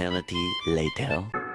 Eternity later.